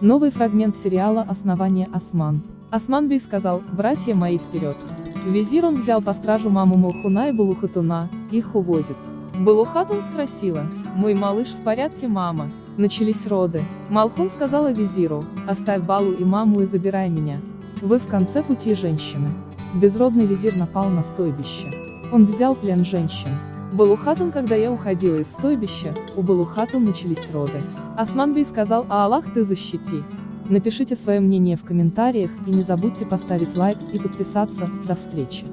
Новый фрагмент сериала «Основание Осман». Осман Бей сказал, братья мои вперед. Визир он взял по стражу маму Малхуна и Балухатуна, их увозит. Балухатун спросила, мой малыш в порядке мама? Начались роды. Малхун сказала визиру, оставь Балу и маму и забирай меня. Вы в конце пути женщины. Безродный визир напал на стойбище. Он взял плен женщин. Балухатун, когда я уходила из стойбища, у Балухатун начались роды. Османбей сказал, а Аллах ты защити. Напишите свое мнение в комментариях и не забудьте поставить лайк и подписаться. До встречи.